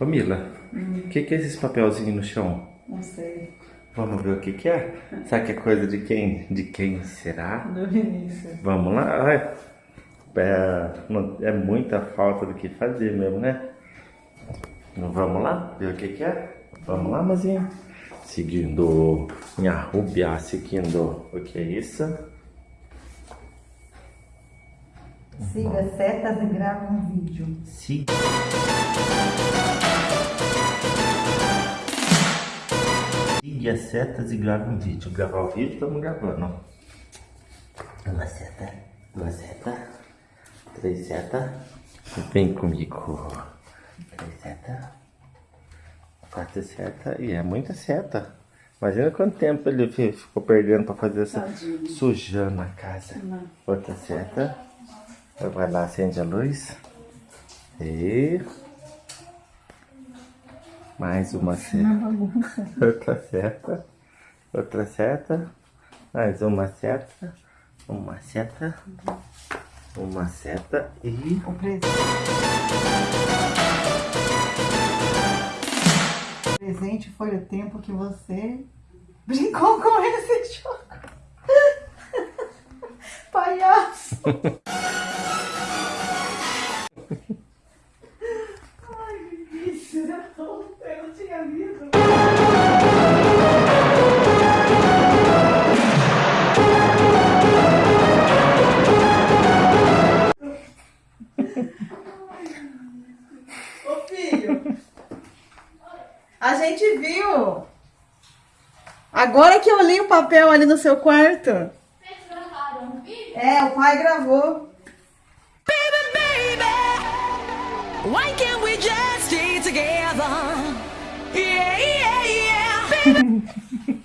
Ô Mila, o que, que é esses papelzinhos no chão? Não sei. Vamos ver o que, que é? Será que é coisa de quem? De quem será? Do Vinícius. Vamos lá. Ai, É, é muita falta do que fazer mesmo, né? Então, Vamos lá ver o que, que é? Vamos lá, mozinho. Seguindo minha rubia, seguindo o que é isso? Siga setas e grava um vídeo. Sim. Siga as setas e grava um vídeo. Gravar o vídeo, estamos gravando. Uma seta, duas setas, três setas. Vem comigo. Três setas, quatro setas. E é muita seta. Imagina quanto tempo ele fi- ficou perdendo para fazer essa. Tadinho. Sujando a casa. Não. Outra seta. Vai lá, acende a luz. E. Mais uma seta. Outra seta. Outra seta. Mais uma seta. Uma seta. Uma seta e. O presente. O presente foi o tempo que você brincou com esse jogo. Palhaço. a gente viu. Agora que eu li o papel ali no seu quarto. Vocês gravaram um vídeo? É, o pai gravou. Why can't we just stay together? Yeah, yeah, yeah.